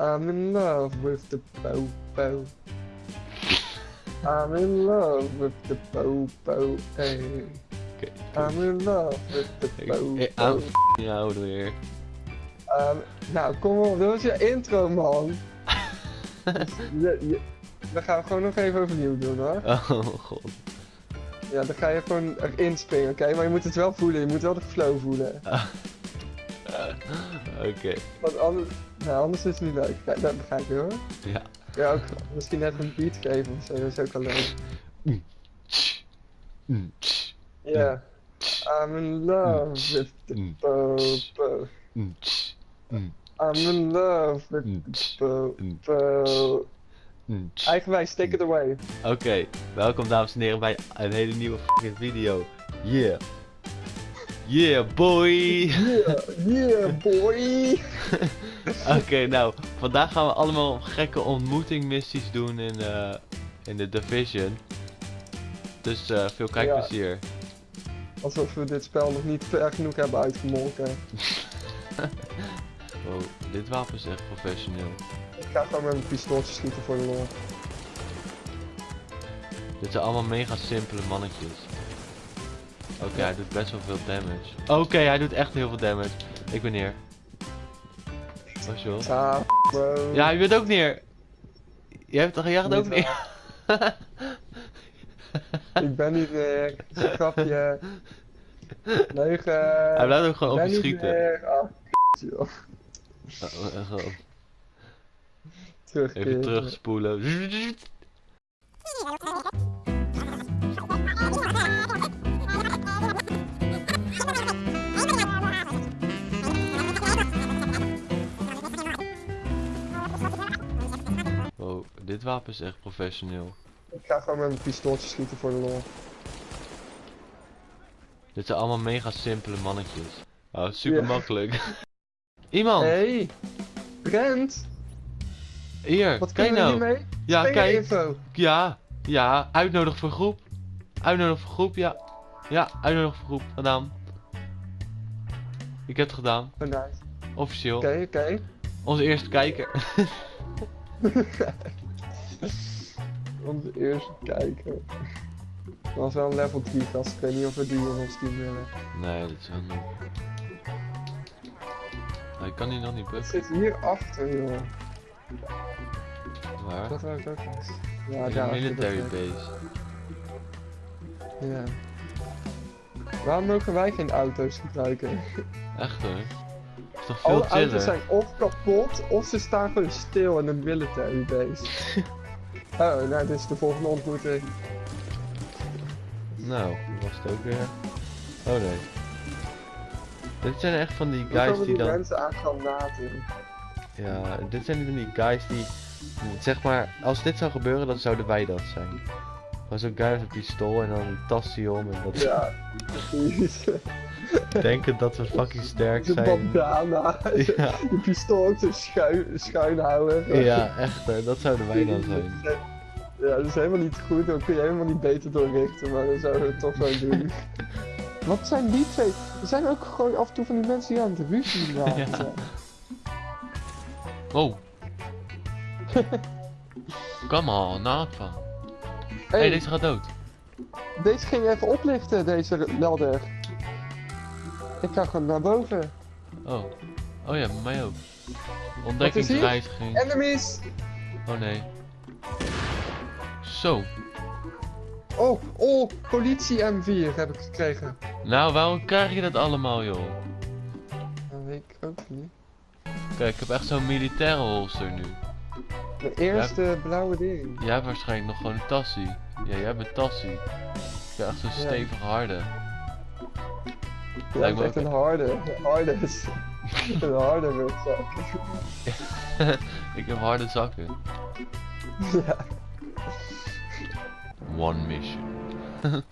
I'm in love with the popo. I'm in love with the popo. Hey. I'm in love with the popo. Aan f***ing oude weer. Um, nou, kom op, dat was je intro, man. Je, je, dan gaan we gewoon nog even overnieuw doen, hoor. Oh god. Ja, dan ga je gewoon erin springen, oké? Maar je moet het wel voelen, je moet wel de flow voelen. Oké. Want anders, nou, anders is het niet leuk. Kijk, dat begrijp je, hoor. Ja. Ja, ook misschien net een beat geven of zo, dat is ook wel leuk. Ja. I'm in love with the. Mm, I'm in love with the tsch. Eigenwijs, take it away. Oké, welkom dames en heren bij een hele nieuwe video. Yeah. Yeah boy! Yeah, yeah, boy. Oké, nou, vandaag gaan we allemaal gekke ontmoetingmissies doen in, eh in de Division. Dus eh, veel kijkplezier. Alsof we dit spel nog niet ver genoeg hebben uitgemolken. Wow, dit wapen is echt professioneel. Ik ga gewoon met mijn pistooltje schieten voor de lol. Dit zijn allemaal mega simpele mannetjes. Oké, hij doet best wel veel damage. Oké, hij doet echt heel veel damage. Ik ben neer. Was je wel? Ja, je bent ook neer. Jij, hebt, jij gaat ook neer. Ik ben niet een grapje. Leugen. Hij blijft ook gewoon op je schieten. meer. Ah, joh. Oh, Terugkeren. Even terugspoelen. Wapen is echt professioneel. Ik ga gewoon met mijn pistooltje schieten voor de lol. Dit zijn allemaal mega simpele mannetjes. Oh, super makkelijk. Iemand! Hey, Brent, Hier, wat kijk nou. hiermee? Ja, kijk. info. Ja, ja, uitnodig voor groep. Uitnodig voor groep, ja. Ja, uitnodig voor groep, gedaan. Ik heb het gedaan, Oh, nice. officieel. Oké, oké. Onze eerste kijker. Onze eerste kijker. Dat was wel een level 3 gast. Ik weet niet of we die in ons team willen. nee, dat is wel niet. Hij kan hier nog niet bukken. zit hier achter, joh. Waar? Dat ik ook. Ja, daar military base. Ja. Waarom mogen wij geen auto's gebruiken? Echt hoor. Is toch veel Alle auto's chiller? zijn of kapot, of ze staan gewoon stil in een military base. oh, nou, dit is de volgende ontmoeting. Nou, dat was het ook weer. Oh nee. Dit zijn echt van die guys die die dan... mensen aan granaten? Ja, dit zijn van die guys die... Zeg maar, als dit zou gebeuren, dan zouden wij dat zijn. Gewoon zo'n guy met een pistool en dan een tasje om en dat Ja, precies. denken dat we fucking sterk De zijn. bandana. Ja, Je pistool ook zo schuin, schuin houden. ja, echt hoor, dat zouden wij dan zijn. Ja, dat is helemaal niet goed, dan kun je helemaal niet beter doorrichten, maar dan zouden we het toch zo doen. Wat zijn die twee? Er zijn ook gewoon af en toe van die mensen die aan het ruzie maken Ja. zijn. Wow. Come on. Hé, Hey, deze gaat dood. deze ging even oplichten, deze ladder. Ik ga gewoon naar boven. Oh. Oh ja, bij mij ook. Ontdekkingsreiziging. Enemies! Oh nee. Zo. Oh, oh, politie M4 heb ik gekregen. Nou, waarom krijg je dat allemaal, joh? Dat weet ik ook niet. Kijk, ik heb echt zo'n militaire holster nu. De eerste blauwe ding. Jij hebt waarschijnlijk nog gewoon een tassie. Ja, jij hebt een tassie. Ik echt zo'n Ja. stevige harde. Ja, Lijkt me echt ook een harde. Een harde is. een harde rugzak. ik heb harde zakken. ja. One mission.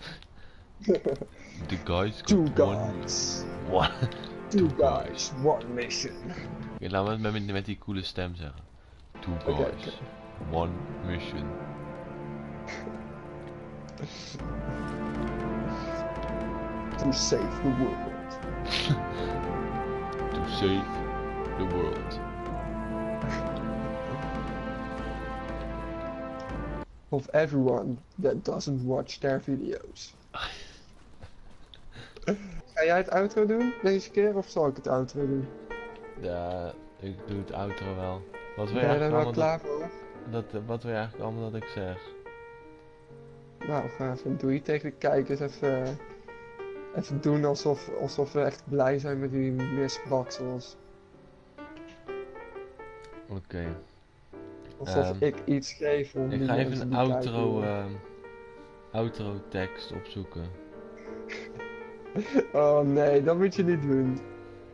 The guys Two guys. One. Two guys, one mission. Oké, laten we het met, met die coole stem zeggen. two guys, okay. one mission. to save the world. to save the world. Of everyone that doesn't watch their video's. Ga jij het outro doen deze keer of zal ik het outro doen? Ja, ik doe het outro wel. Wat wil Ben je je er eigenlijk wel allemaal klaar voor? dat, dat, wat wil je eigenlijk allemaal dat ik zeg? Nou, ga even doei tegen de kijkers. Even, even doen alsof, alsof we echt blij zijn met die misbaksels. Oké. Alsof Ehm, ik iets geef om Ik ga even een outro, ehm, outro tekst opzoeken. Oh nee, dat moet je niet doen.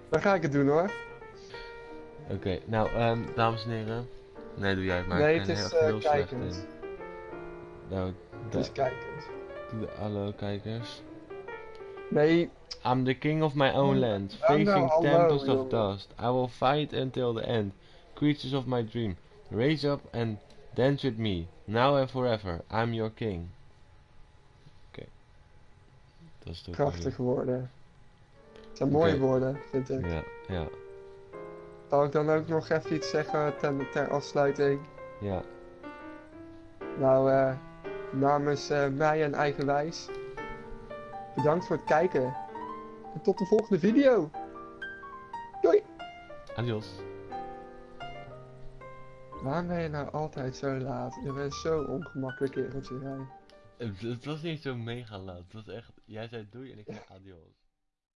Dan ga ik het doen hoor. Oké, nou, ehm, dames en heren. Nee, doe jij het maar. nee, het is eh heel kijkend. Nou, Het is kijkend. doe de- hallo kijkers. Nee, I'm the king of my own land, Nou, nou, facing hallo, tempest of dust. I will fight until the end. Creatures of my dream, raise up and dance with me. Now and forever, I'm your king. Oké. Dat is toch prachtige woorden. Het zijn mooie woorden, vind ik. Ja, ja, Zal ik dan ook nog even iets zeggen ter, ter afsluiting? ja. Nou, eh, namens eh, mij en Eigenwijs, bedankt voor het kijken. En tot de volgende video. Doei! Adios. Waarom ben je nou altijd zo laat? Je bent zo ongemakkelijk kereltje, jij. Het, het was niet zo mega laat. Het was echt. Jij zei doei en ik zei adios.